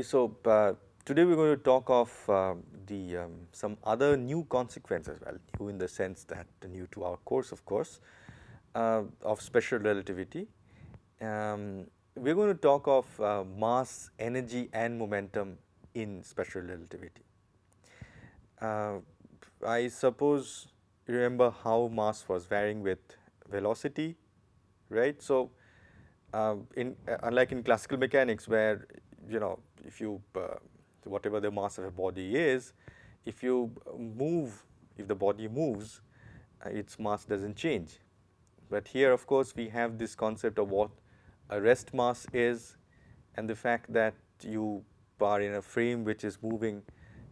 So uh, today we're going to talk of uh, the um, some other new consequences. Well, new in the sense that new to our course, of course, uh, of special relativity. Um, we're going to talk of uh, mass, energy, and momentum in special relativity. Uh, I suppose you remember how mass was varying with velocity, right? So uh, in unlike in classical mechanics where you know if you uh, whatever the mass of a body is if you move if the body moves uh, its mass does not change. But here of course we have this concept of what a rest mass is and the fact that you are in a frame which is moving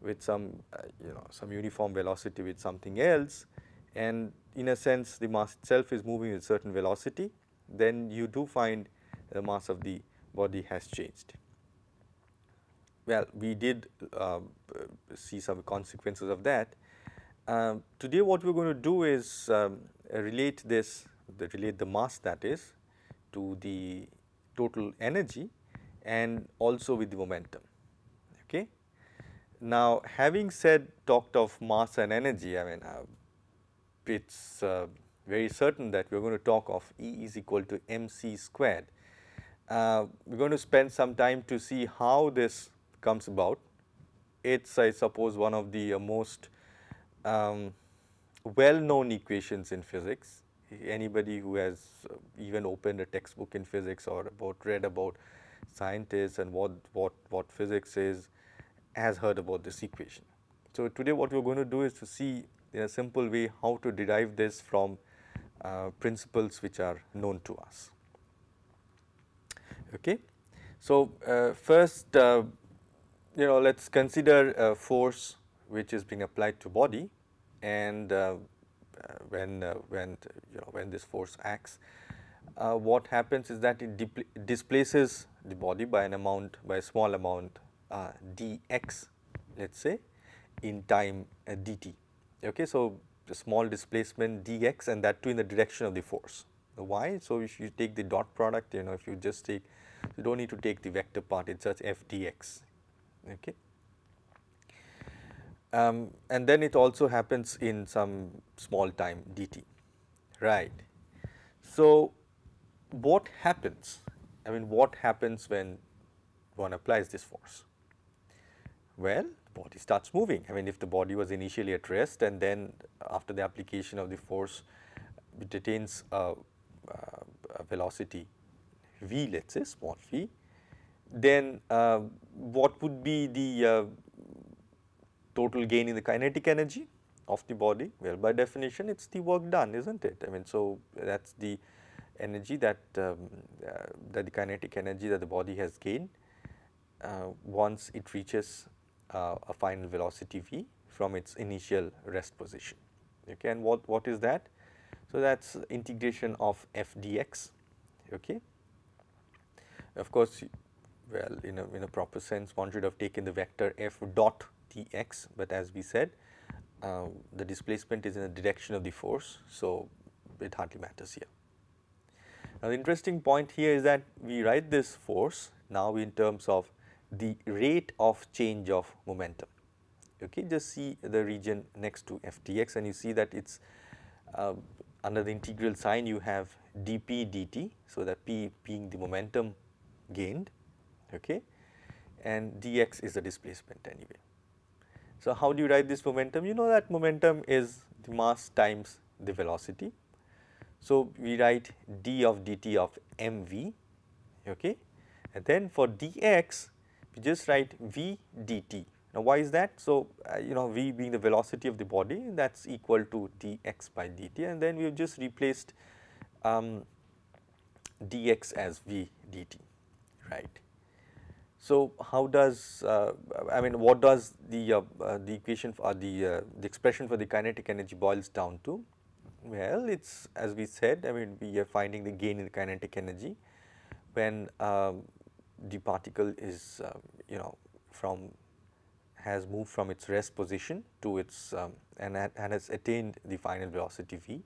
with some uh, you know some uniform velocity with something else and in a sense the mass itself is moving with certain velocity then you do find the mass of the body has changed. Well, we did uh, see some consequences of that. Um, today what we are going to do is um, relate this, the, relate the mass that is to the total energy and also with the momentum. Okay. Now, having said talked of mass and energy, I mean uh, it is uh, very certain that we are going to talk of E is equal to mc squared. Uh, we are going to spend some time to see how this comes about. It is I suppose one of the uh, most um, well known equations in physics. Anybody who has uh, even opened a textbook in physics or about read about scientists and what, what, what physics is has heard about this equation. So, today what we are going to do is to see in a simple way how to derive this from uh, principles which are known to us. Okay. So, uh, first uh, you know let us consider a force which is being applied to body and uh, uh, when when you know when this force acts what happens is that it displaces the body by an amount by a small amount dx let us say in time dt. Okay. So, a small displacement dx and that too in the direction of the force. Why? So, if you take the dot product you know if you just take you do not need to take the vector part it is just f dx. Okay. Um, and then it also happens in some small time dt right. So, what happens I mean what happens when one applies this force? Well, the body starts moving. I mean, if the body was initially at rest and then after the application of the force, it attains a, a velocity v, let us say small v, then uh, what would be the uh, total gain in the kinetic energy of the body? Well, by definition, it is the work done, is not it? I mean, so that is the energy that, um, uh, that the kinetic energy that the body has gained uh, once it reaches uh, a final velocity v from its initial rest position. Okay, and what, what is that? So, that is integration of f dx. Okay. Of course, well in a, in a proper sense one should have taken the vector f dot dx, but as we said uh, the displacement is in the direction of the force. So, it hardly matters here. Now, the interesting point here is that we write this force now in terms of the rate of change of momentum. Okay, just see the region next to f dx and you see that it is uh, under the integral sign you have dp dt. So, that p being the momentum gained okay, and dx is the displacement anyway. So, how do you write this momentum? You know that momentum is the mass times the velocity. So, we write d of dt of mv okay, and then for dx we just write v dt. Now, why is that? So, uh, you know v being the velocity of the body that is equal to dx by dt and then we have just replaced um, dx as v dt right. So, how does uh, I mean what does the uh, uh, the equation for the uh, the expression for the kinetic energy boils down to? Well, it is as we said I mean we are finding the gain in the kinetic energy when um, the particle is uh, you know from has moved from its rest position to its um, and, and has attained the final velocity v.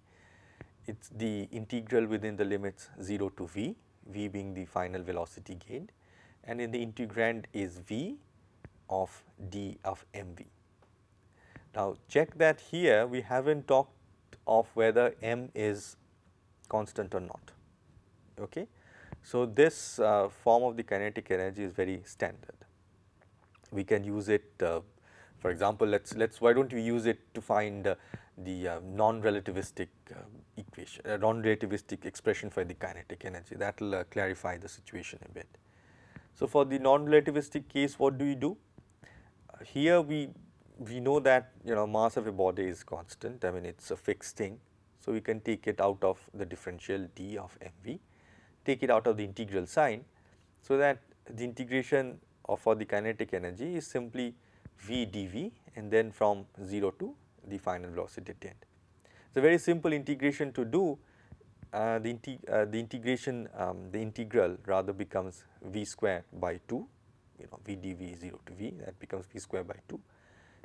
It is the integral within the limits 0 to v, v being the final velocity gained and in the integrand is v of d of mv. Now check that here we have not talked of whether m is constant or not. Okay. So this uh, form of the kinetic energy is very standard. We can use it uh, for example, let's let's why don't we use it to find uh, the uh, non-relativistic uh, equation, non-relativistic expression for the kinetic energy that will uh, clarify the situation a bit. So, for the non-relativistic case what do we do? Here we we know that you know mass of a body is constant I mean it is a fixed thing. So, we can take it out of the differential d of mv, take it out of the integral sign. So, that the integration of for the kinetic energy is simply v dv and then from 0 to the final velocity at the end. It is a very simple integration to do the, integ uh, the integration um, the integral rather becomes v square by 2 you know v dv 0 to v that becomes v square by 2.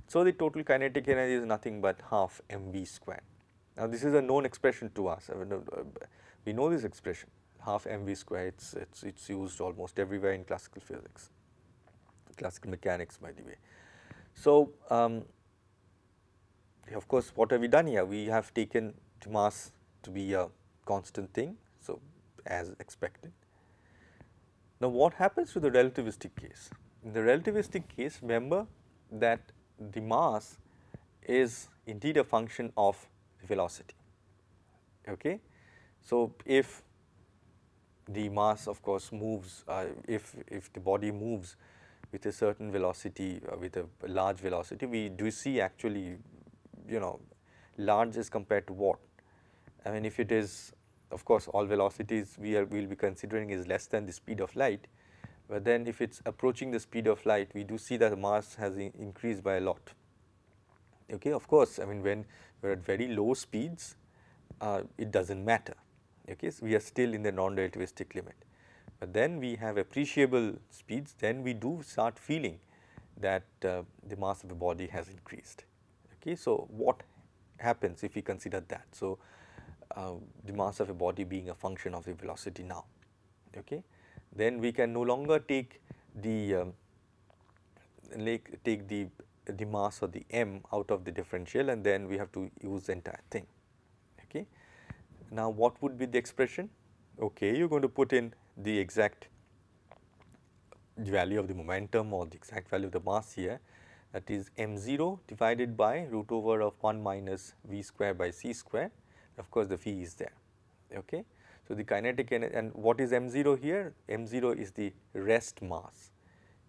So, the total kinetic energy is nothing but half mv square. Now, this is a known expression to us uh, we know this expression half mv square it is it's, it's used almost everywhere in classical physics classical mechanics by the way. So, um, of course, what have we done here? We have taken mass to be a constant thing, so as expected. Now, what happens to the relativistic case? In the relativistic case, remember that the mass is indeed a function of velocity. Okay? So, if the mass of course moves, uh, if, if the body moves with a certain velocity, uh, with a large velocity, we do see actually, you know, large as compared to what? I mean, if it is, of course, all velocities we are will be considering is less than the speed of light, but then if it's approaching the speed of light, we do see that the mass has increased by a lot. Okay, of course, I mean, when we're at very low speeds, uh, it doesn't matter. Okay, so we are still in the non-relativistic limit. But then we have appreciable speeds, then we do start feeling that uh, the mass of the body has increased. Okay. So, what happens if we consider that? So, uh, the mass of a body being a function of the velocity now. Okay. Then we can no longer take the um, like take the the mass or the m out of the differential and then we have to use the entire thing. Okay. Now, what would be the expression? Okay, you are going to put in the exact value of the momentum or the exact value of the mass here that is m0 divided by root over of 1 minus v square by c square of course the v is there okay. So, the kinetic energy and what is m0 here m0 is the rest mass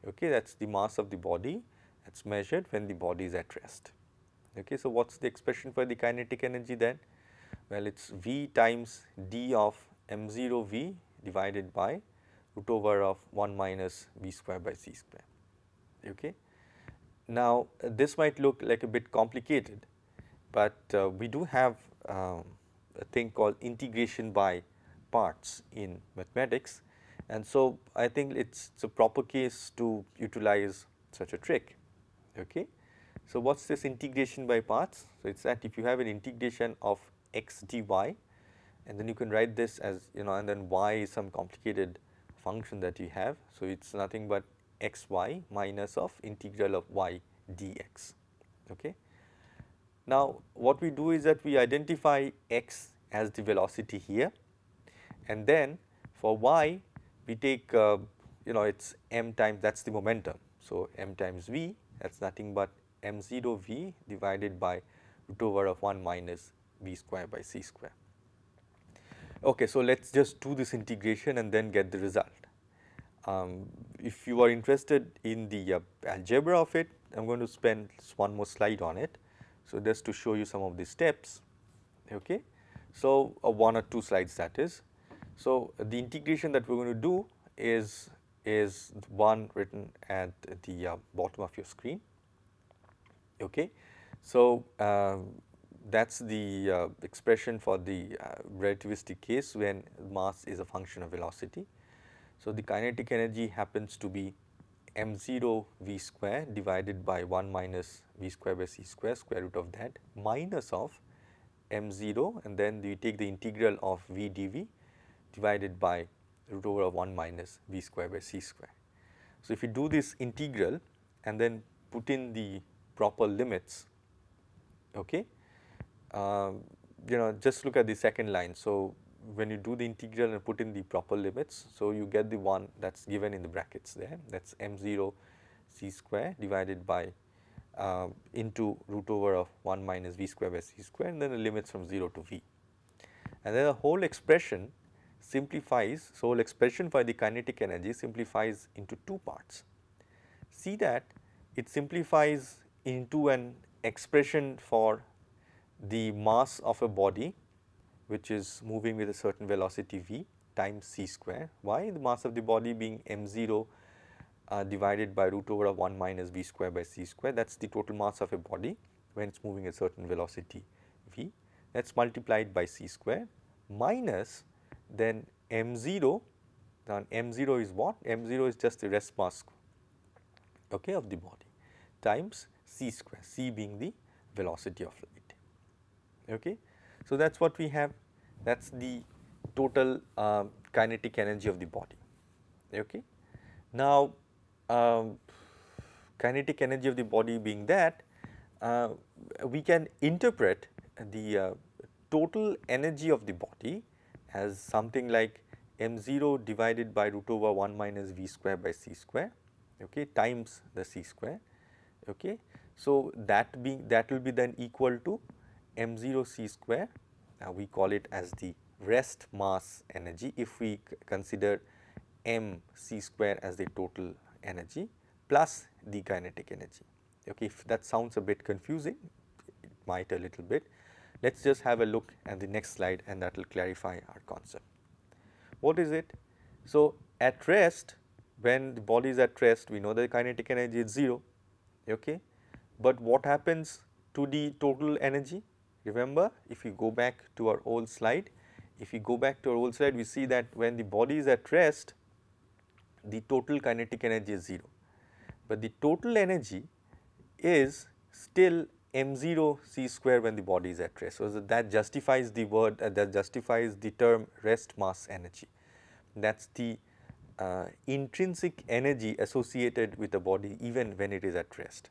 okay that is the mass of the body that is measured when the body is at rest okay. So, what is the expression for the kinetic energy then well it is v times d of m0 v divided by root over of 1 minus v square by c square. Okay. Now, this might look like a bit complicated, but uh, we do have um, a thing called integration by parts in mathematics and so I think it is a proper case to utilize such a trick. Okay. So, what is this integration by parts? So, it is that if you have an integration of x dy and then you can write this as you know and then y is some complicated function that you have. So, it is nothing but x y minus of integral of y dx. Okay. Now, what we do is that we identify x as the velocity here and then for y we take uh, you know it is m times that is the momentum. So, m times v that is nothing but m 0 v divided by root over of 1 minus v square by c square. Okay, so let us just do this integration and then get the result. Um, if you are interested in the uh, algebra of it, I am going to spend one more slide on it. So, just to show you some of the steps. Okay. So, uh, one or two slides that is. So, the integration that we are going to do is is one written at the uh, bottom of your screen. Okay. So, um, that is the uh, expression for the uh, relativistic case when mass is a function of velocity. So, the kinetic energy happens to be m 0 v square divided by 1 minus v square by c square square root of that minus of m 0 and then you take the integral of v dv divided by root over of 1 minus v square by c square. So, if you do this integral and then put in the proper limits, okay, uh, you know just look at the second line. So, when you do the integral and put in the proper limits, so you get the one that is given in the brackets there that is m 0 c square divided by uh, into root over of 1 minus v square by c square and then the limits from 0 to v. And then the whole expression simplifies, so whole expression for the kinetic energy simplifies into two parts. See that it simplifies into an expression for the mass of a body which is moving with a certain velocity v times c square. Why? The mass of the body being m 0 uh, divided by root over of 1 minus v square by c square that is the total mass of a body when it is moving a certain velocity v that is multiplied by c square minus then m 0 then m 0 is what? m 0 is just the rest mass okay, of the body times c square, c being the velocity of light. Okay. So, that is what we have that is the total uh, kinetic energy of the body. Okay. Now, um, kinetic energy of the body being that uh, we can interpret the uh, total energy of the body as something like m 0 divided by root over 1 minus v square by c square okay, times the c square. Okay. So, that being that will be then equal to m 0 c square uh, we call it as the rest mass energy if we consider m c square as the total energy plus the kinetic energy. Okay, if that sounds a bit confusing, it might a little bit. Let us just have a look at the next slide and that will clarify our concept. What is it? So, at rest when the body is at rest we know the kinetic energy is 0, okay. but what happens to the total energy? Remember if we go back to our old slide, if we go back to our old slide we see that when the body is at rest the total kinetic energy is 0, but the total energy is still m 0 c square when the body is at rest. So, that justifies the word uh, that justifies the term rest mass energy that is the uh, intrinsic energy associated with the body even when it is at rest.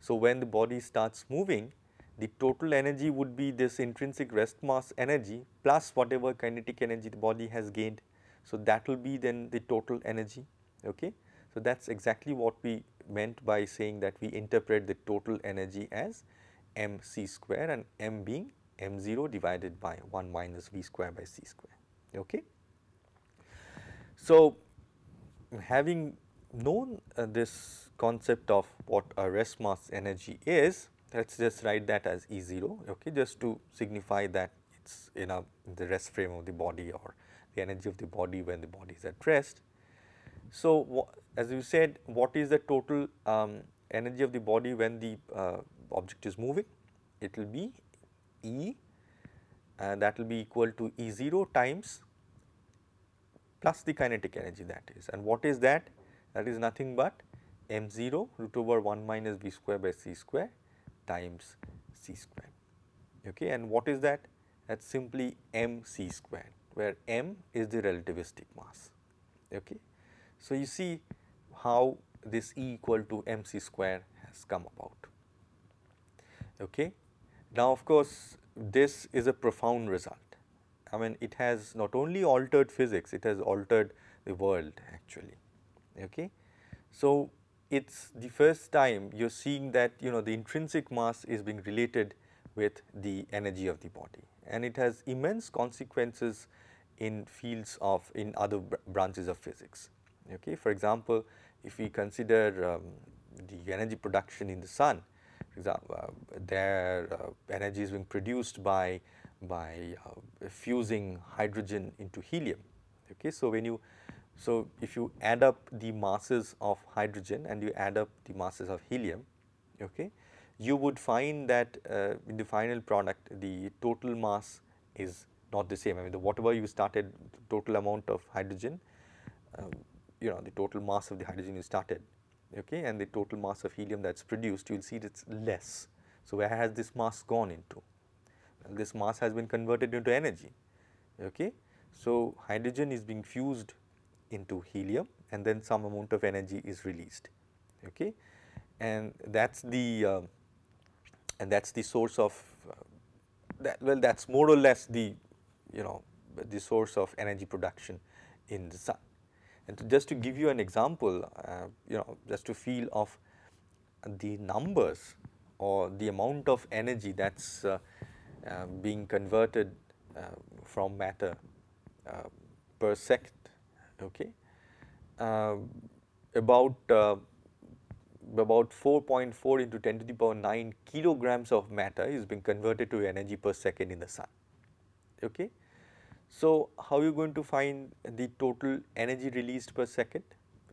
So, when the body starts moving the total energy would be this intrinsic rest mass energy plus whatever kinetic energy the body has gained. So, that will be then the total energy. Okay. So, that is exactly what we meant by saying that we interpret the total energy as m c square and m being m 0 divided by 1 minus v square by c square. Okay. So, having known uh, this concept of what a rest mass energy is, let us just write that as E 0 okay, just to signify that it is in, a, the rest frame of the body or the energy of the body when the body is at rest. So, as you said what is the total um, energy of the body when the uh, object is moving? It will be E and that will be equal to E 0 times plus the kinetic energy that is and what is that? That is nothing but m 0 root over 1 minus v square by c square times c square okay and what is that? That is simply m c square where m is the relativistic mass okay. So, you see how this E equal to m c square has come about okay. Now, of course, this is a profound result I mean it has not only altered physics, it has altered the world actually. Okay. So, it is the first time you are seeing that you know the intrinsic mass is being related with the energy of the body and it has immense consequences in fields of in other branches of physics. Okay. For example, if we consider um, the energy production in the sun, for example, uh, their uh, energy is being produced by by uh, fusing hydrogen into helium. Okay. So, when you so if you add up the masses of hydrogen and you add up the masses of helium, okay, you would find that uh, in the final product the total mass is not the same. I mean the whatever you started total amount of hydrogen, um, you know the total mass of the hydrogen you started okay, and the total mass of helium that is produced you will see it is less. So, where has this mass gone into? this mass has been converted into energy. Okay. So, hydrogen is being fused into helium and then some amount of energy is released okay? And that's the uh, and that's the source of uh, that well that's more or less the you know the source of energy production in the sun. And to just to give you an example uh, you know just to feel of the numbers or the amount of energy that's uh, uh, being converted uh, from matter per second okay um, about uh, about 4.4 into 10 to the power 9 kilograms of matter is being converted to energy per second in the sun. Okay. So, how are you going to find the total energy released per second?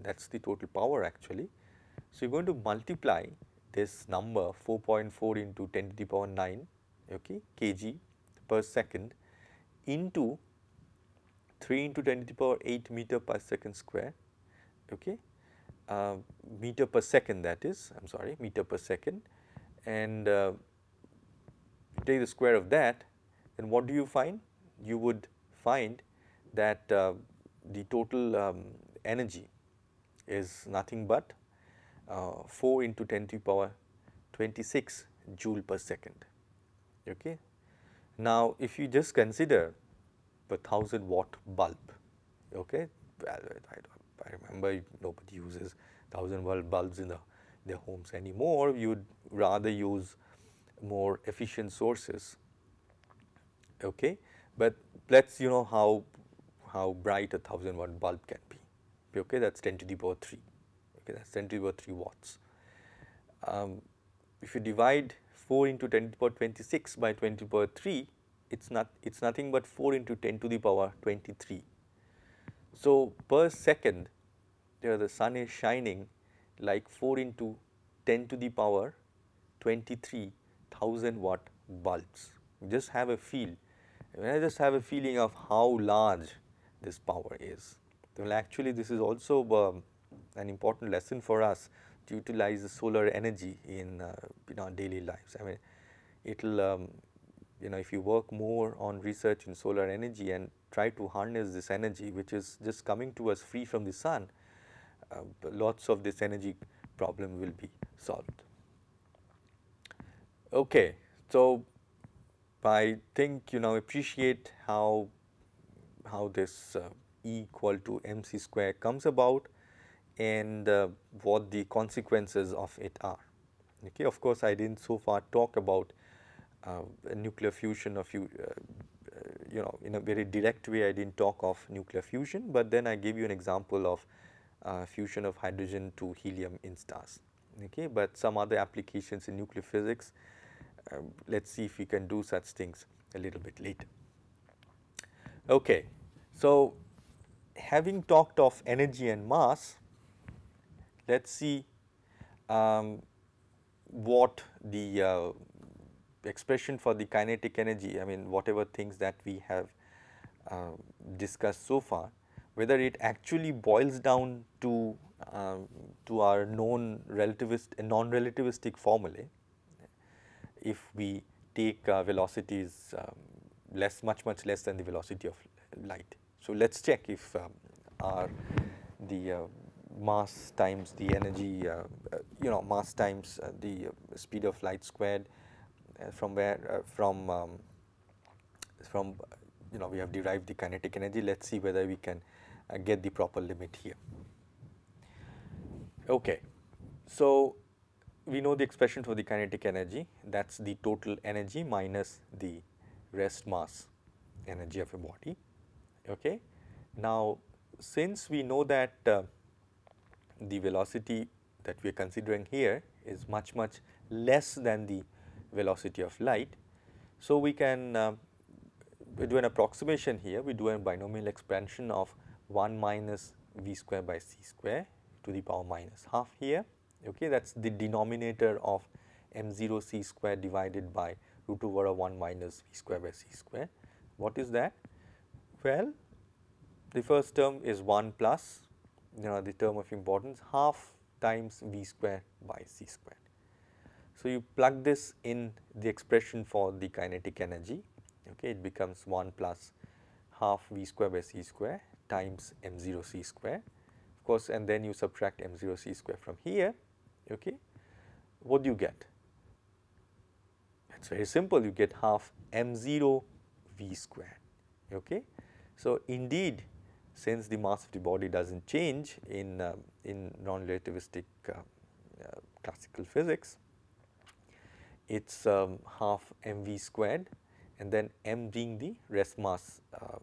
That is the total power actually. So, you are going to multiply this number 4.4 into 10 to the power 9 okay, kg per second into 3 into 10 to the power 8 meter per second square okay, uh, meter per second that is I am sorry meter per second and uh, take the square of that then what do you find? You would find that uh, the total um, energy is nothing but uh, 4 into 10 to the power 26 joule per second. Okay. Now, if you just consider the 1000 watt bulb, okay, I, I remember nobody uses 1000 watt bulbs in the, their homes anymore, you would rather use more efficient sources. Okay. But let us you know how, how bright a 1000 watt bulb can be, okay, that is 10 to the power 3, okay, that is 10 to the power 3 watts. Um, if you divide 4 into 10 to the power 26 by 20 to the power 3, it is not, it is nothing but 4 into 10 to the power 23. So, per second there the sun is shining like 4 into 10 to the power 23,000 watt bulbs. Just have a feel, when I just have a feeling of how large this power is. Well, actually this is also um, an important lesson for us to utilize the solar energy in, uh, in our daily lives. I mean, it will, um, you know, if you work more on research in solar energy and try to harness this energy which is just coming to us free from the sun, uh, lots of this energy problem will be solved. Okay, so I think you know appreciate how how this uh, E equal to mc square comes about and uh, what the consequences of it are. Okay, of course, I did not so far talk about nuclear fusion of you, uh, uh, you know in a very direct way I did not talk of nuclear fusion, but then I gave you an example of uh, fusion of hydrogen to helium in stars. Okay, but some other applications in nuclear physics, um, let us see if we can do such things a little bit later. Okay, so having talked of energy and mass, let us see um, what the uh, expression for the kinetic energy, I mean whatever things that we have uh, discussed so far, whether it actually boils down to um, to our known relativist non-relativistic formulae if we take uh, velocities um, less much much less than the velocity of light. So, let us check if um, our the uh, mass times the energy uh, uh you know mass times uh, the speed of light squared uh, from where from um, from you know we have derived the kinetic energy let us see whether we can uh, get the proper limit here. Okay. So, we know the expression for the kinetic energy that is the total energy minus the rest mass energy of a body. Okay. Now, since we know that uh, the velocity that we are considering here is much much less than the velocity of light. So, we can uh, we do an approximation here, we do a binomial expansion of 1 minus v square by c square to the power minus half here okay that is the denominator of m0 c square divided by root over 1 minus v square by c square. What is that? Well, the first term is 1 plus you know the term of importance half times v square by c square. So, you plug this in the expression for the kinetic energy okay it becomes 1 plus half v square by c square times m0 c square of course and then you subtract m0 c square from here, okay, what do you get? It is very simple you get half m0 v square. Okay. So, indeed since the mass of the body does not change in, uh, in non-relativistic uh, uh, classical physics, it is um, half mv squared and then m being the rest mass uh,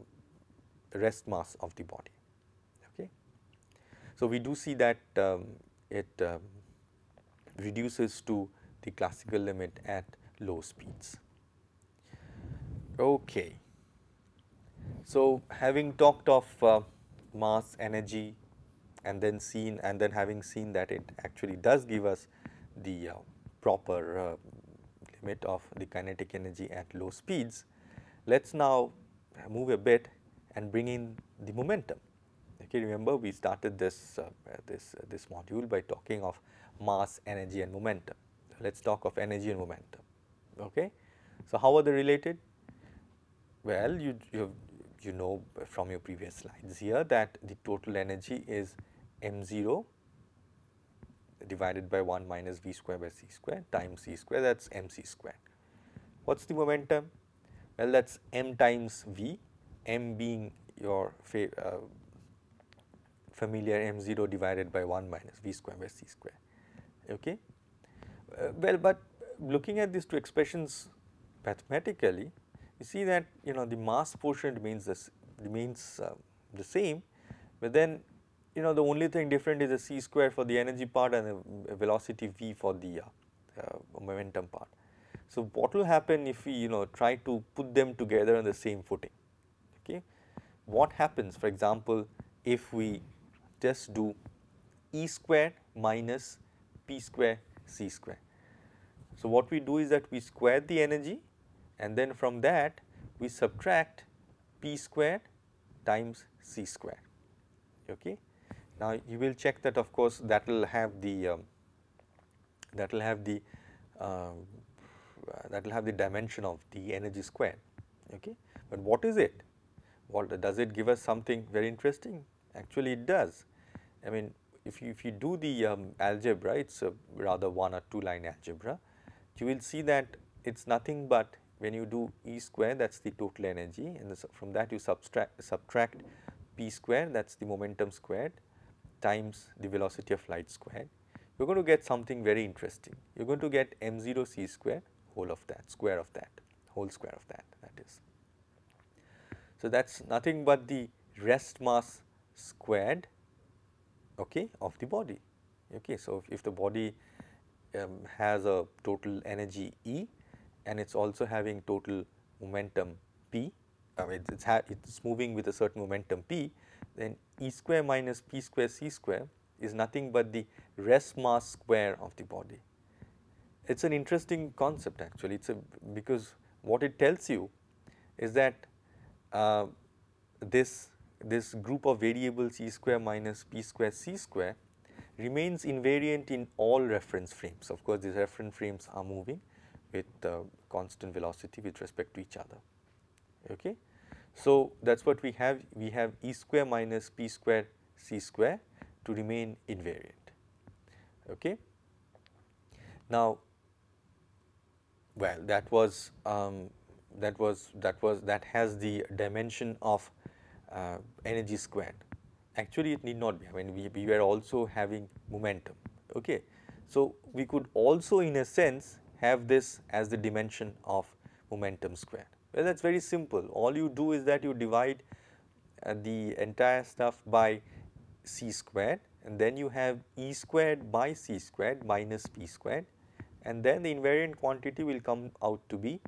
rest mass of the body. Okay. So, we do see that um, it um, reduces to the classical limit at low speeds. Okay. So, having talked of uh, mass energy and then seen and then having seen that it actually does give us the uh, proper of the kinetic energy at low speeds, let us now move a bit and bring in the momentum. Okay, remember we started this uh, this uh, this module by talking of mass, energy and momentum. Let us talk of energy and momentum. Okay. So, how are they related? Well, you, you, you know from your previous slides here that the total energy is m0 divided by 1 minus v square by c square times c square that is mc square. What is the momentum? Well, that is m times v, m being your uh, familiar m0 divided by 1 minus v square by c square. Okay. Uh, well, but looking at these two expressions mathematically, you see that you know the mass portion remains this remains uh, the same, but then you know the only thing different is the c square for the energy part and the velocity v for the uh, uh, momentum part. So, what will happen if we you know try to put them together on the same footing? Okay. What happens for example, if we just do E square minus P square C square. So, what we do is that we square the energy and then from that we subtract P square times C square. Okay. Now, you will check that of course that will have the um, that will have the uh, that will have the dimension of the energy square. Okay. But what is it? What does it give us something very interesting? Actually, it does. I mean, if you, if you do the um, algebra, it is a rather one or two line algebra, you will see that it is nothing but when you do E square that is the total energy and from that you subtract, subtract P square that is the momentum squared times the velocity of light squared, you are going to get something very interesting. You are going to get m0 c square whole of that, square of that, whole square of that, that is. So, that is nothing but the rest mass squared okay, of the body. Okay. So, if, if the body um, has a total energy E and it is also having total momentum P, uh, it is it's moving with a certain momentum P, then E square minus P square C square is nothing but the rest mass square of the body. It is an interesting concept actually, it's a because what it tells you is that uh, this this group of variables E square minus P square C square remains invariant in all reference frames. Of course, these reference frames are moving with uh, constant velocity with respect to each other. Okay. So, that is what we have, we have E square minus P square C square to remain invariant. Okay. Now, well that was um, that was that was that has the dimension of uh, energy squared. Actually, it need not be. I mean, we, we were also having momentum. Okay. So, we could also in a sense have this as the dimension of momentum squared. Well, that is very simple. All you do is that you divide uh, the entire stuff by c squared and then you have E squared by c squared minus p squared and then the invariant quantity will come out to be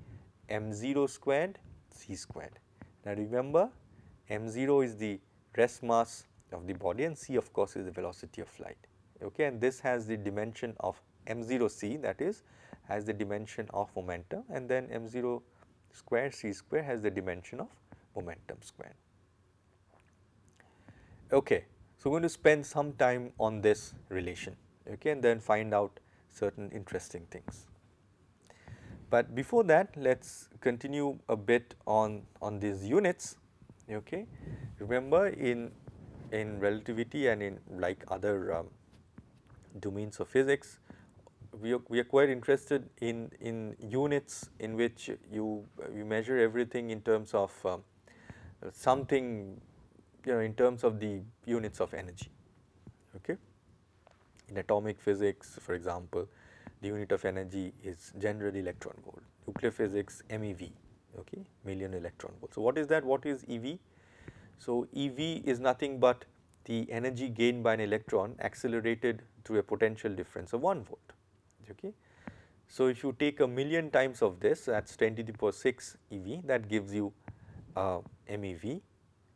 m0 squared c squared. Now, remember m0 is the rest mass of the body and c of course is the velocity of light okay and this has the dimension of m0 c that is has the dimension of momentum and then m0 square c square has the dimension of momentum square. Okay. So, we are going to spend some time on this relation okay, and then find out certain interesting things. But before that let us continue a bit on, on these units. Okay. Remember in in relativity and in like other um, domains of physics, we are, we are quite interested in, in units in which you, you measure everything in terms of um, something you know in terms of the units of energy. Okay. In atomic physics for example, the unit of energy is generally electron volt, nuclear physics MeV okay, million electron volt. So, what is that? What is EV? So, EV is nothing but the energy gained by an electron accelerated through a potential difference of 1 volt. Okay. So, if you take a million times of this that is 10 to the power 6 EV that gives you uh, MeV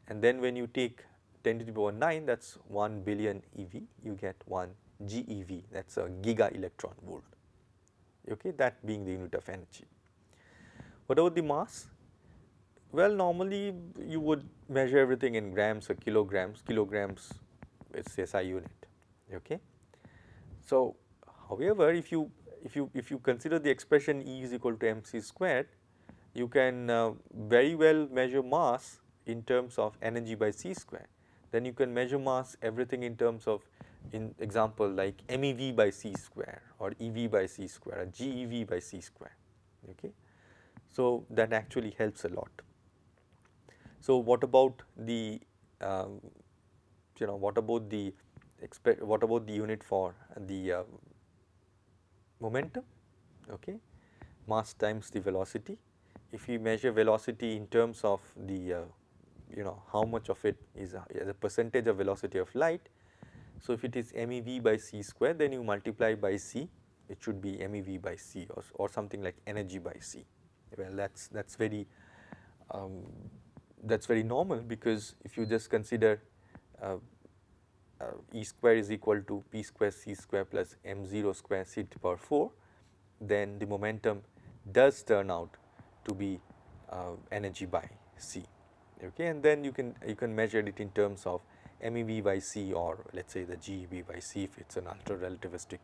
and then when you take 10 to the power 9 that is 1 billion EV you get 1 GeV that is a giga electron volt okay, that being the unit of energy. What about the mass? Well, normally you would measure everything in grams or kilograms, kilograms is SI unit. Okay. So, however, if you if you if you consider the expression E is equal to mc squared, you can uh, very well measure mass in terms of energy by c square. Then you can measure mass everything in terms of in example like MEV by c square or EV by c square or GeV by c square. Okay. So, that actually helps a lot. So, what about the um, you know what about the what about the unit for the uh, momentum okay? Mass times the velocity. If we measure velocity in terms of the uh, you know how much of it is a, is a percentage of velocity of light so if it is mev by c square then you multiply by c it should be mev by c or, or something like energy by c. Well that's that's very um, that's very normal because if you just consider uh, uh, E square is equal to P square C square plus m 0 square c to the power 4 then the momentum does turn out to be uh, energy by c okay and then you can you can measure it in terms of MEV by c or let us say the GeV by c if it is an ultra relativistic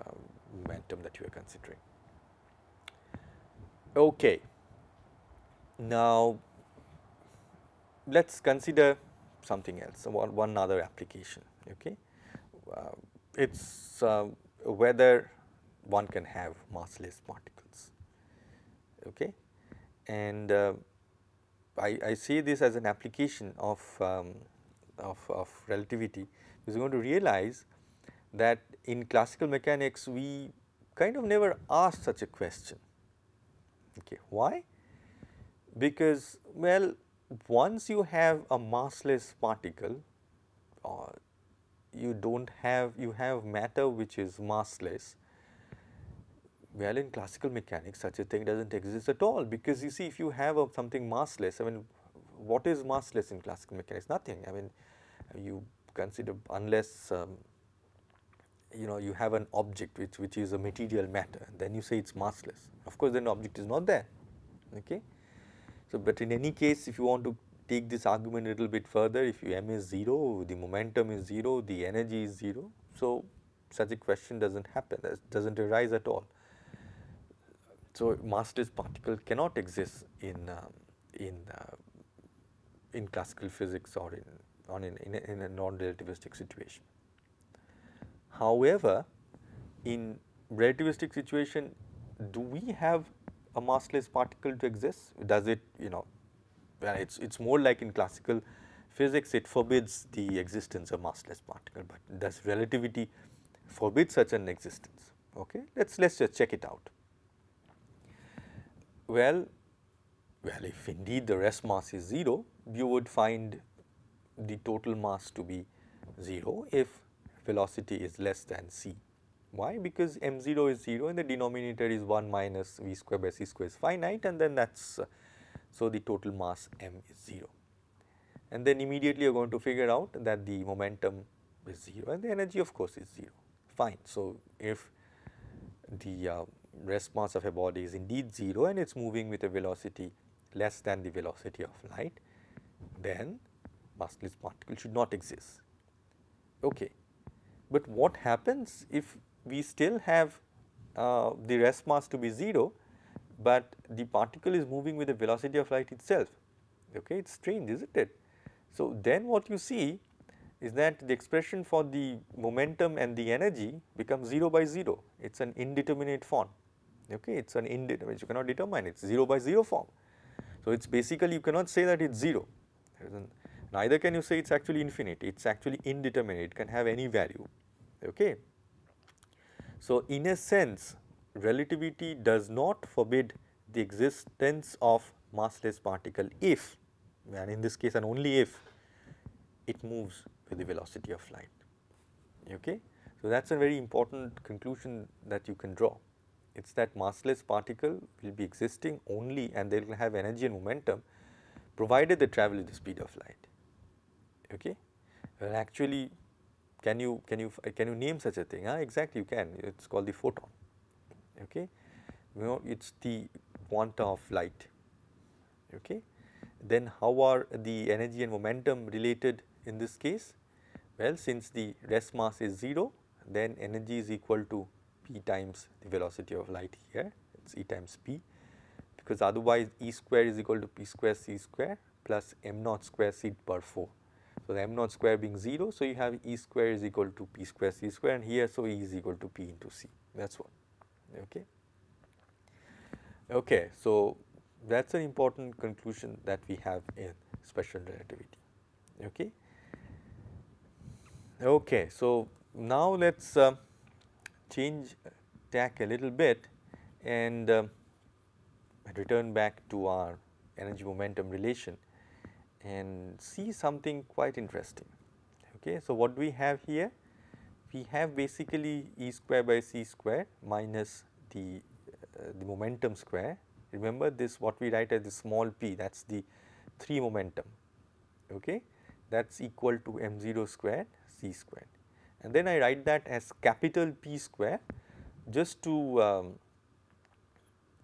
uh, momentum that you are considering. Okay. Now, let us consider something else, one, one other application. Okay. Uh, it is uh, whether one can have massless particles. Okay. And uh, I, I see this as an application of, um, of, of relativity are going to realize that in classical mechanics we kind of never asked such a question. Okay. Why? Because well once you have a massless particle uh, you do not have you have matter which is massless well in classical mechanics such a thing does not exist at all because you see if you have a, something massless I mean what is massless in classical mechanics? Nothing. I mean you consider unless um, you know you have an object which which is a material matter then you say it is massless. Of course then object is not there okay so, but in any case if you want to take this argument a little bit further if you m is 0 the momentum is 0 the energy is 0. So, such a question does not happen does not arise at all. So, massless particle cannot exist in uh, in uh, in classical physics or in on in, in, a, in a non-relativistic situation. However, in relativistic situation do we have a massless particle to exist? Does it you know well it's it's more like in classical physics it forbids the existence of massless particle, but does relativity forbid such an existence? Okay, let's let's just check it out. Well, well if indeed the rest mass is 0, you would find the total mass to be 0 if velocity is less than c. Why? Because m 0 is 0 and the denominator is 1 minus v square by c square is finite and then that is so the total mass m is 0. And then immediately you are going to figure out that the momentum is 0 and the energy of course is 0 fine. So, if the uh, rest mass of a body is indeed 0 and it is moving with a velocity less than the velocity of light then massless particle should not exist. Okay. But what happens if we still have uh, the rest mass to be 0, but the particle is moving with the velocity of light itself. Okay, it is strange, is not it? So, then what you see is that the expression for the momentum and the energy becomes 0 by 0, it is an indeterminate form, okay. it is an indeterminate, you cannot determine it is 0 by 0 form. So, it is basically you cannot say that it is 0, neither can you say it is actually infinite, it is actually indeterminate, it can have any value, okay. So, in a sense relativity does not forbid the existence of massless particle if and in this case and only if it moves with the velocity of light. Okay? So, that is a very important conclusion that you can draw. It is that massless particle will be existing only and they will have energy and momentum provided they travel at the speed of light. Okay? Well, actually can you can you uh, can you name such a thing? Huh? Exactly you can. It is called the photon. Okay? You know it is the quanta of light. Okay? Then how are the energy and momentum related in this case? Well, since the rest mass is 0, then energy is equal to p times the velocity of light here, it is E times p, because otherwise E square is equal to p square c square plus m naught square c per 4. So, the m naught square being 0, so you have E square is equal to p square c square and here so E is equal to p into c, that is what, okay. Okay, so that is an important conclusion that we have in special relativity, okay. Okay, so now let us uh, change tack a little bit and uh, return back to our energy momentum relation and see something quite interesting. Okay, so what do we have here? We have basically E square by c square minus the, uh, the momentum square. Remember this what we write as the small p that is the 3 momentum. Okay, that is equal to m0 square c square. and then I write that as capital P square just to um,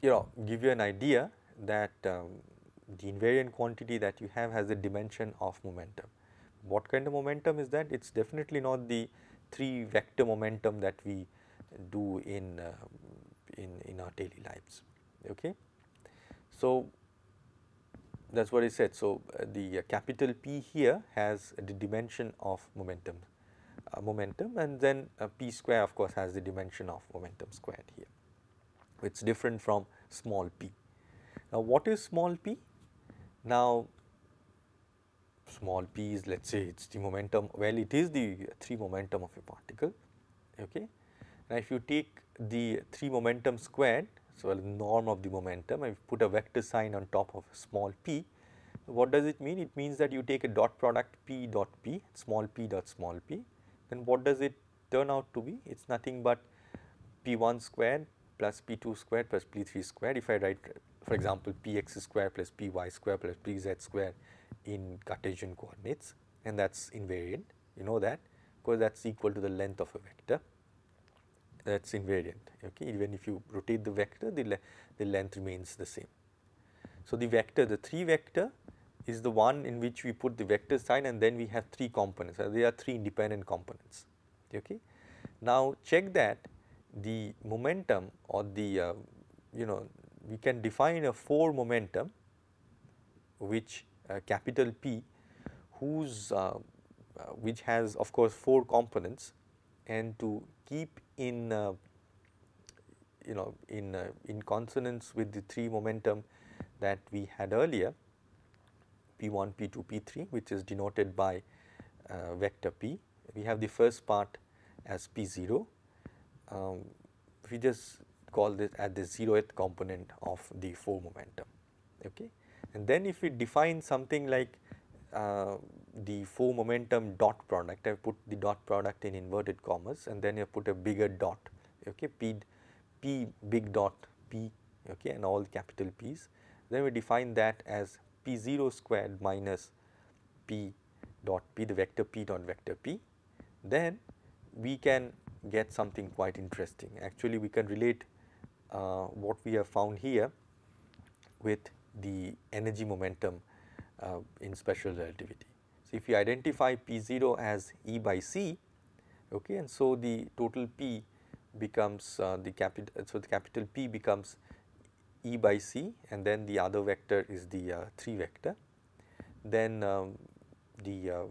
you know give you an idea that um, the invariant quantity that you have has a dimension of momentum. What kind of momentum is that? It is definitely not the 3 vector momentum that we do in, uh, in, in our daily lives. Okay. So, that is what I said. So, uh, the uh, capital P here has the dimension of momentum uh, momentum and then uh, p square of course has the dimension of momentum squared here. It is different from small p. Now, what is small p? Now, small p is let us say it is the momentum well it is the 3 momentum of a particle. Okay. Now, if you take the 3 momentum squared so, the norm of the momentum, I put a vector sign on top of small p. What does it mean? It means that you take a dot product p dot p, small p dot small p, then what does it turn out to be? It is nothing but p1 squared plus p2 squared plus p3 squared. If I write for example, px square plus py square plus pz square in Cartesian coordinates and that is invariant, you know that? Because that is equal to the length of a vector. That is invariant okay? Even if you rotate the vector the, le the length remains the same. So, the vector the 3 vector is the one in which we put the vector sign and then we have 3 components. Uh, there are 3 independent components okay. Now check that the momentum or the uh, you know we can define a 4 momentum which uh, capital P whose uh, uh which has of course 4 components and to keep in uh, you know in uh, in consonance with the 3 momentum that we had earlier p1 p2 p3 which is denoted by uh, vector p. We have the first part as p0 um, we just call this at the zeroth component of the 4 momentum okay and then if we define something like uh, the 4 momentum dot product, I have put the dot product in inverted commas and then I put a bigger dot, okay, P, P big dot P, okay, and all capital P's. Then we define that as P0 squared minus P dot P, the vector P dot vector P. Then we can get something quite interesting. Actually, we can relate what we have found here with the energy momentum uh, in special relativity. So, if you identify P0 as E by C okay, and so the total P becomes uh, the capital, so the capital P becomes E by C and then the other vector is the uh, 3 vector. Then um, the uh,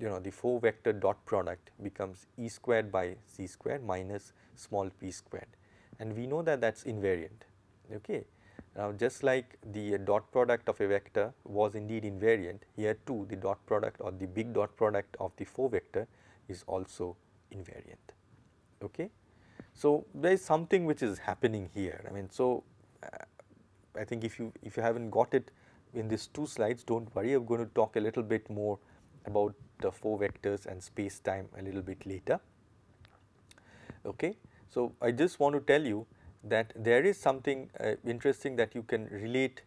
you know the 4 vector dot product becomes E squared by C squared minus small p squared and we know that that is invariant. Okay. Now, just like the dot product of a vector was indeed invariant, here too the dot product or the big dot product of the 4 vector is also invariant. Okay. So, there is something which is happening here. I mean, so uh, I think if you if you haven't got it in these two slides, do not worry. I am going to talk a little bit more about the 4 vectors and space time a little bit later. Okay. So, I just want to tell you that there is something uh, interesting that you can relate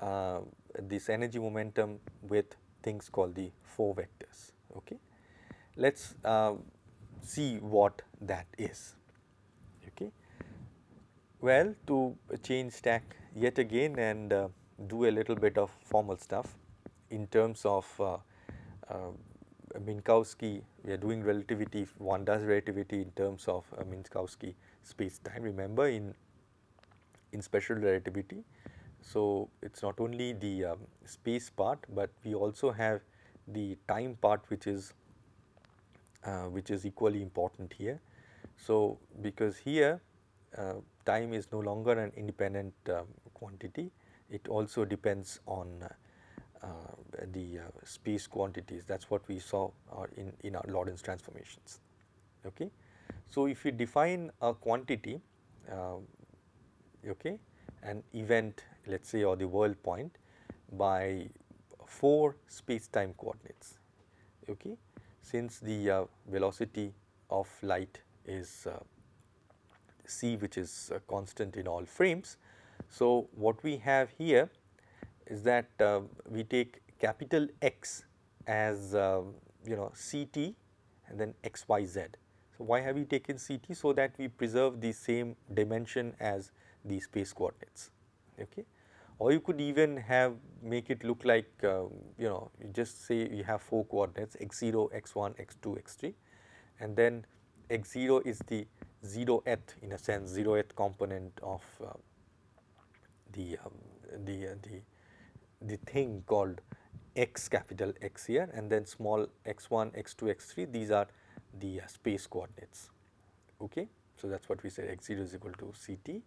uh, this energy momentum with things called the 4 vectors. Okay. Let us uh, see what that is. Okay. Well, to change tack yet again and uh, do a little bit of formal stuff in terms of uh, uh, Minkowski, we are doing relativity, one does relativity in terms of Minkowski space time. Remember in, in special relativity, so it is not only the um, space part, but we also have the time part which is uh, which is equally important here. So, because here uh, time is no longer an independent um, quantity, it also depends on uh, the uh, space quantities that is what we saw uh, in, in our Lorentz transformations. Okay. So, if we define a quantity okay, an event let us say or the world point by 4 space time coordinates. Okay. Since the uh, velocity of light is uh, c which is uh, constant in all frames. So, what we have here is that uh, we take capital X as uh, you know Ct and then x y z. So, why have we taken Ct? So, that we preserve the same dimension as the space coordinates. Okay. Or you could even have make it look like uh, you know you just say you have 4 coordinates x 0, x 1, x 2, x 3 and then x 0 is the 0th in a sense 0th component of uh, the, um, the, uh, the the thing called x capital X here and then small x1, x2, x3 these are the uh, space coordinates. Okay. So, that is what we said x0 is equal to Ct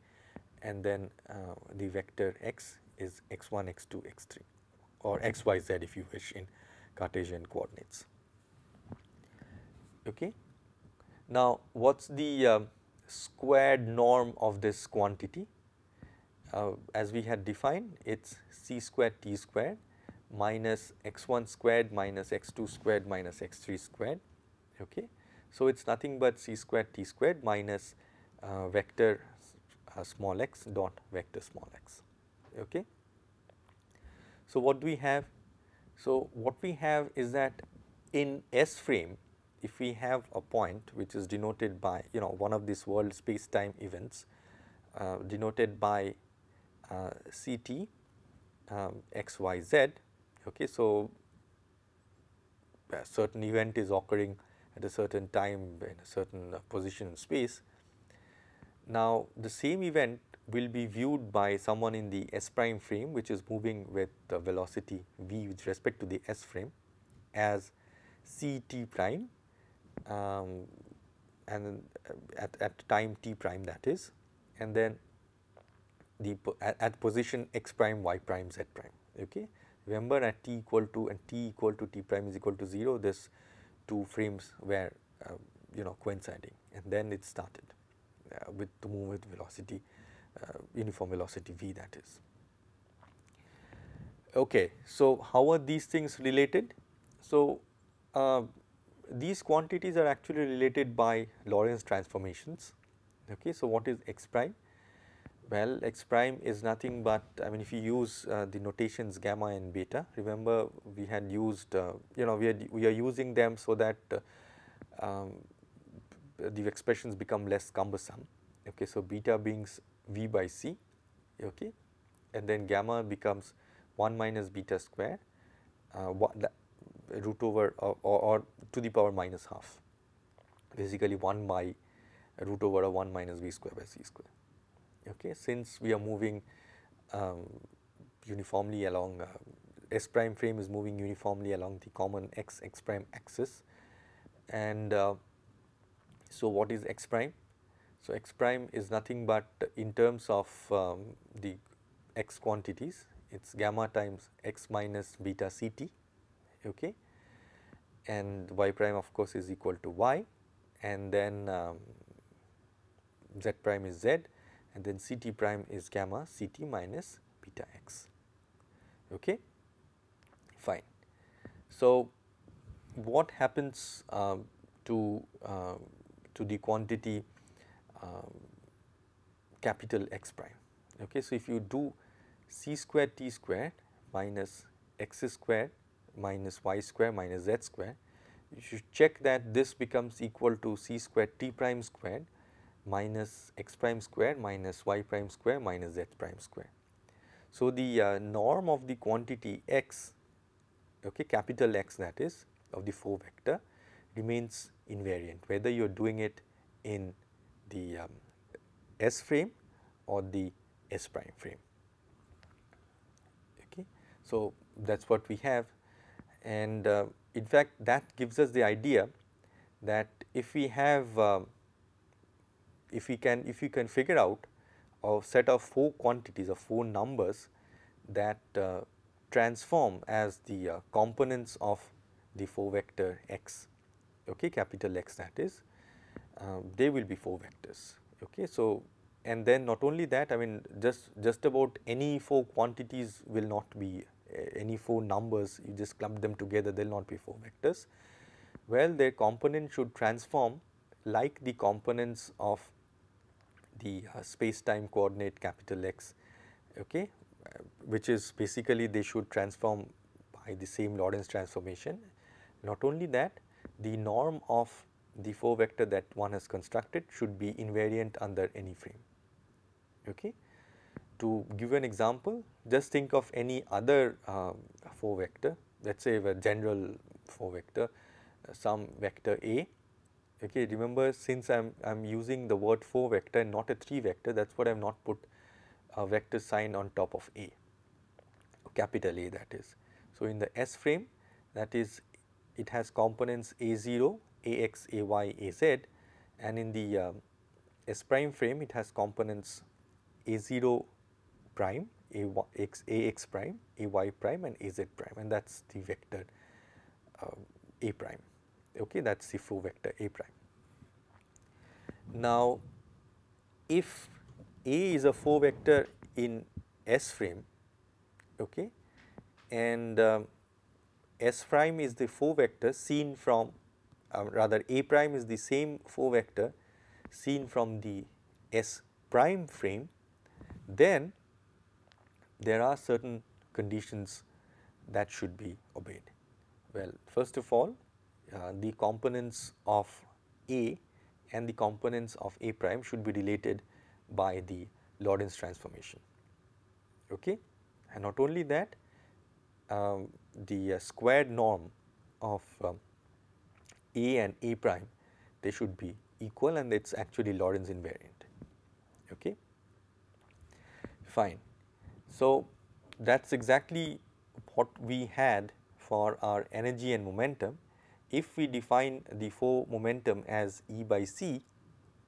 and then uh, the vector x is x1, x2, x3 or xyz if you wish in Cartesian coordinates. Okay. Now, what is the uh, squared norm of this quantity? Uh, as we had defined it is c squared t squared minus x1 squared minus x2 squared minus x3 squared. Okay. So, it is nothing but c squared t squared minus uh, vector uh, small x dot vector small x. Okay. So, what do we have? So, what we have is that in S frame if we have a point which is denoted by you know one of these world space time events uh, denoted by uh, Ct um, x y z. Okay, so a certain event is occurring at a certain time in a certain uh, position in space. Now, the same event will be viewed by someone in the S prime frame which is moving with the velocity v with respect to the S frame as C t prime um, and uh, at, at time t prime that is and then the at, at position x prime y prime z prime okay? Remember at t equal to and t equal to t prime is equal to 0 this two frames were uh, you know coinciding and then it started uh, with to move with velocity uh, uniform velocity v that is. Okay so how are these things related? So uh, these quantities are actually related by Lorentz transformations okay? So what is x prime well, x prime is nothing but I mean if you use uh, the notations gamma and beta remember we had used uh, you know we had we are using them so that uh, um, the expressions become less cumbersome. Okay so beta being v by c okay and then gamma becomes 1 minus beta square uh, root over or, or, or, to the power minus half. Basically 1 by root over 1 minus v square by c square okay, since we are moving um, uniformly along uh, S prime frame is moving uniformly along the common x x prime axis. And uh, so what is x prime? So x prime is nothing but in terms of um, the x quantities it is gamma times x minus beta ct okay? And y prime of course is equal to y. And then um, z prime is z and then ct prime is gamma ct minus beta x okay fine. So, what happens um, to uh, to the quantity um, capital X prime okay. So, if you do c square t square minus x square minus y square minus z square you should check that this becomes equal to c square t prime squared minus x prime square minus y prime square minus z prime square. So, the uh, norm of the quantity x okay capital X that is of the 4 vector remains invariant whether you are doing it in the um, S frame or the S prime frame. Okay. So, that is what we have and uh, in fact that gives us the idea that if we have um, if we can if we can figure out a set of 4 quantities or 4 numbers that uh, transform as the uh, components of the 4 vector x okay capital X that is um, they will be 4 vectors okay. So, and then not only that I mean just just about any 4 quantities will not be uh, any 4 numbers you just clump them together they will not be 4 vectors. Well their component should transform like the components of the uh, space time coordinate capital X okay uh, which is basically they should transform by the same Lorentz transformation. Not only that the norm of the 4 vector that one has constructed should be invariant under any frame. Okay. To give an example, just think of any other uh, 4 vector, let us say a general 4 vector, uh, some vector A. Okay. Remember since I am, I am using the word 4 vector and not a 3 vector, that is what I have not put a vector sign on top of A, capital A that is. So, in the S frame that is it has components A0, AX, AY, AZ and in the um, S prime frame it has components A0 prime, AX, AX prime, AY prime and AZ prime and that is the vector uh, A prime, okay that is the 4 vector A prime. Now, if A is a 4 vector in S frame okay, and um, S prime is the 4 vector seen from uh, rather A prime is the same 4 vector seen from the S prime frame, then there are certain conditions that should be obeyed. Well, first of all the components of A and the components of A prime should be related by the Lorentz transformation. Okay? And not only that, um, the uh, squared norm of um, A and A prime they should be equal and it is actually Lorentz invariant. Okay. Fine. So, that is exactly what we had for our energy and momentum. If we define the 4 momentum as E by C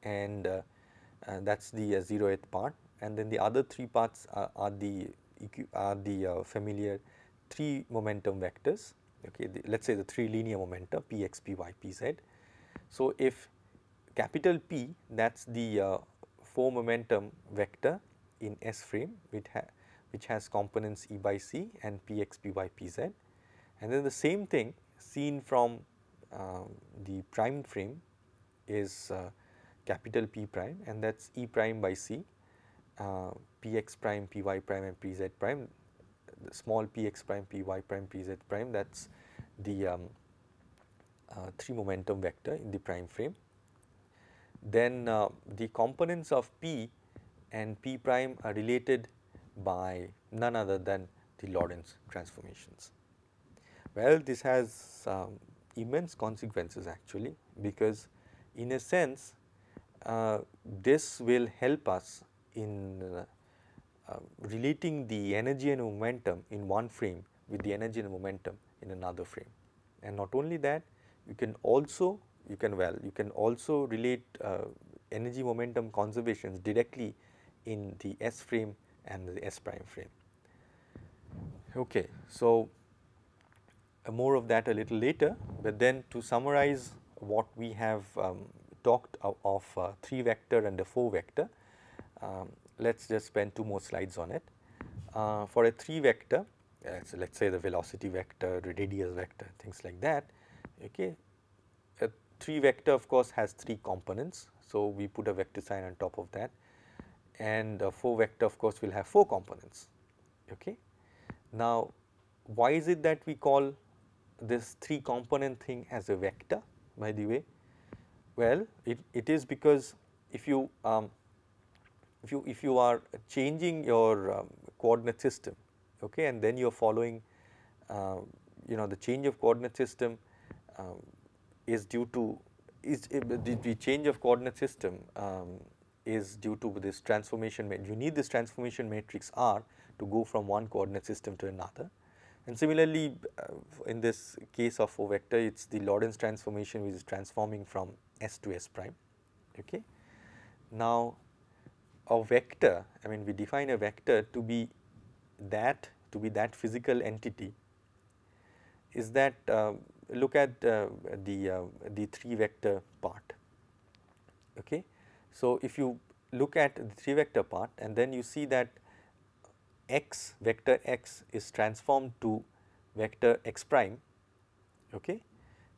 and uh, uh, that is the uh, 0th part and then the other 3 parts are, are the are the uh, familiar 3 momentum vectors okay let us say the 3 linear momentum p x p y p z. So, if capital P that is the uh, 4 momentum vector in S frame which, ha which has components E by C and p x p y p z and then the same thing seen from the prime frame is uh, capital P prime and that is E prime by C uh, p x prime p y prime and p z prime small p x prime p y prime p z prime that is the um, uh, 3 momentum vector in the prime frame. Then uh, the components of p and p prime are related by none other than the Lorentz transformations. Well, this has um, immense consequences actually because in a sense uh, this will help us in uh, uh, relating the energy and momentum in one frame with the energy and momentum in another frame. And not only that, you can also, you can well, you can also relate uh, energy momentum conservations directly in the S frame and the S prime frame. Okay, so more of that a little later, but then to summarize what we have um, talked of, of uh, 3 vector and a 4 vector, um, let us just spend two more slides on it. Uh, for a 3 vector, uh, so let us say the velocity vector, the radius vector, things like that, okay. A 3 vector of course has 3 components, so we put a vector sign on top of that and a 4 vector of course will have 4 components, okay. Now, why is it that we call this 3 component thing as a vector by the way? Well, it, it is because if you um, if you if you are changing your um, coordinate system okay and then you are following uh, you know the change of coordinate system um, is due to is uh, the, the, change of coordinate system um, is due to this transformation you need this transformation matrix R to go from one coordinate system to another and similarly uh, in this case of O vector it is the Lorentz transformation which is transforming from S to S prime okay. Now a vector I mean we define a vector to be that to be that physical entity is that uh, look at uh, the uh, the 3 vector part okay. So, if you look at the 3 vector part and then you see that x vector x is transformed to vector x prime okay.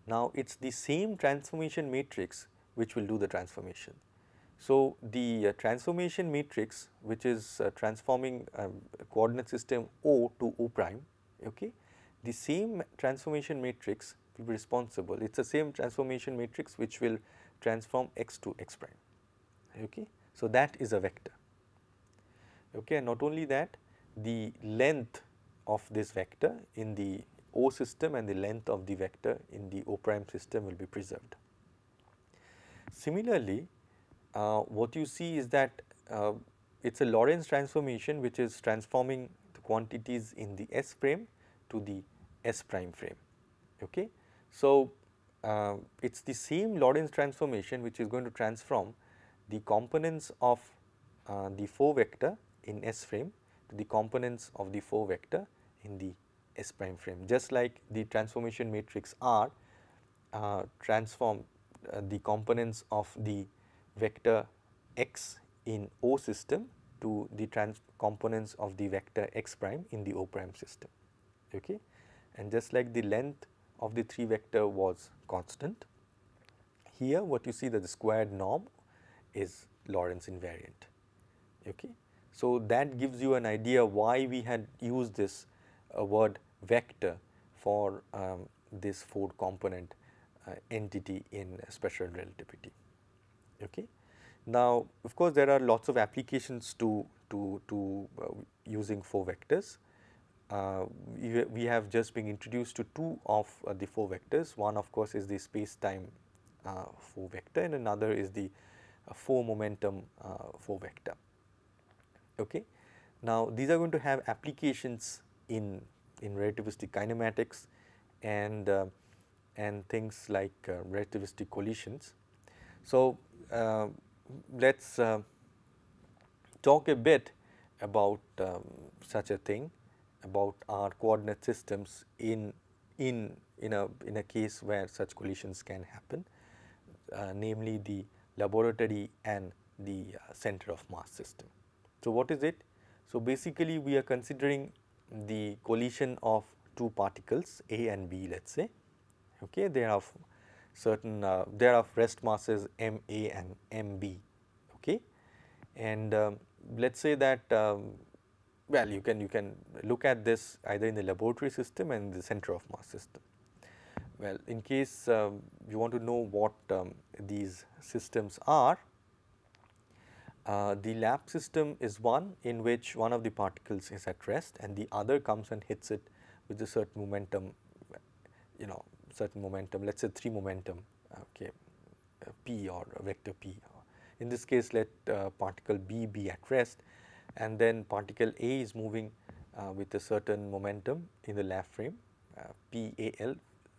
Now, it is the same transformation matrix which will do the transformation. So, the uh, transformation matrix which is uh, transforming um, coordinate system O to O prime, okay, the same transformation matrix will be responsible, it is the same transformation matrix which will transform x to x prime, okay. So, that is a vector, okay. And not only that, the length of this vector in the O system and the length of the vector in the O prime system will be preserved. Similarly, uh, what you see is that uh, it is a Lorentz transformation which is transforming the quantities in the S frame to the S prime frame. Okay. So, uh, it is the same Lorentz transformation which is going to transform the components of uh, the 4 vector in S frame the components of the 4 vector in the S prime frame. Just like the transformation matrix R uh, transform uh, the components of the vector x in O system to the trans components of the vector x prime in the O prime system. Okay. And just like the length of the 3 vector was constant, here what you see that the squared norm is Lorentz invariant. Okay. So, that gives you an idea why we had used this uh, word vector for um, this 4 component uh, entity in special relativity. Okay. Now, of course, there are lots of applications to, to, to uh, using 4 vectors. Uh, we, we, have just been introduced to two of uh, the 4 vectors. One of course, is the space time uh, 4 vector and another is the 4 momentum 4 vector. Okay. Now, these are going to have applications in, in relativistic kinematics and, uh, and things like uh, relativistic collisions. So, uh, let us uh, talk a bit about um, such a thing about our coordinate systems in, in, in, a, in a case where such collisions can happen, uh, namely the laboratory and the uh, center of mass system. So, what is it? So, basically we are considering the collision of two particles A and B let us say, okay. they have certain, uh, they are of rest masses m A and m B, okay. And um, let us say that um, well you can you can look at this either in the laboratory system and the center of mass system. Well, in case um, you want to know what um, these systems are, uh, the lab system is one in which one of the particles is at rest and the other comes and hits it with a certain momentum, you know certain momentum let us say 3 momentum okay, uh, p or vector p. In this case let uh, particle B be at rest and then particle A is moving uh, with a certain momentum in the lab frame uh, PAL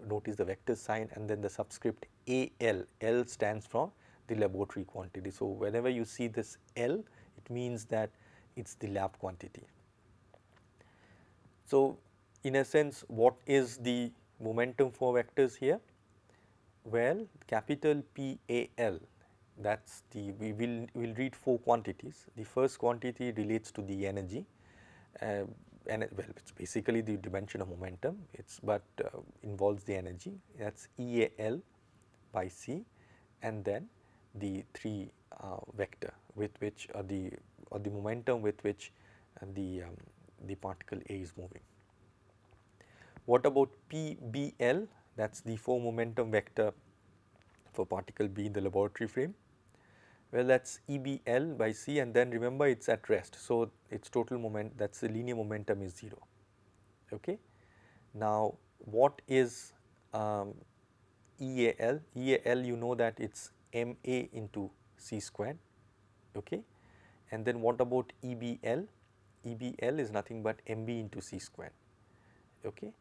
notice the vector sign and then the subscript AL, L stands for the laboratory quantity. So, whenever you see this L it means that it is the lab quantity. So, in a sense what is the momentum for vectors here? Well, capital PAL that is the we will will read four quantities. The first quantity relates to the energy uh, and well it is basically the dimension of momentum it is but uh, involves the energy that is EAL by C and then the 3 uh, vector with which or the or the momentum with which uh, the um, the particle A is moving. What about PBL that is the 4 momentum vector for particle B in the laboratory frame well that is EBL by C and then remember it is at rest. So, its total moment that is the linear momentum is 0. Okay. Now, what is um, EAL? EAL you know that it is MA into C squared okay. and then what about EBL? EBL is nothing but MB into C squared okay.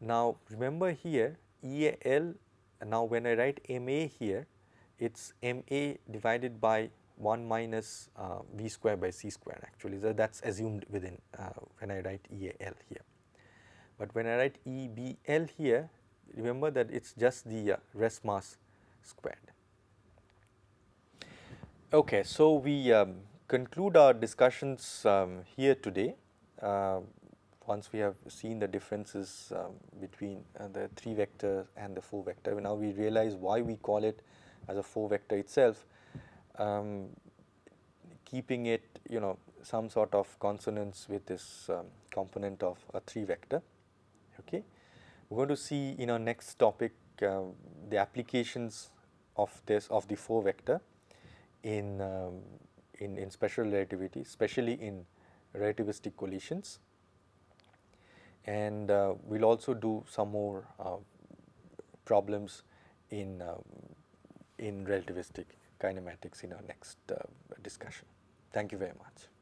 Now, remember here EAL now when I write MA here it is m a divided by 1 minus uh, v square by c square actually so that is assumed within uh, when I write E A L here. But when I write E B L here remember that it is just the uh, rest mass squared. Okay, so we um, conclude our discussions um, here today. Uh, once we have seen the differences um, between uh, the 3 vector and the 4 vector, now we realize why we call it as a 4 vector itself, um, keeping it you know some sort of consonance with this um, component of a 3 vector. Okay. We are going to see in our next topic uh, the applications of this of the 4 vector in, um, in, in special relativity, especially in relativistic collisions and uh, we will also do some more uh, problems in um, in relativistic kinematics in our next uh, discussion. Thank you very much.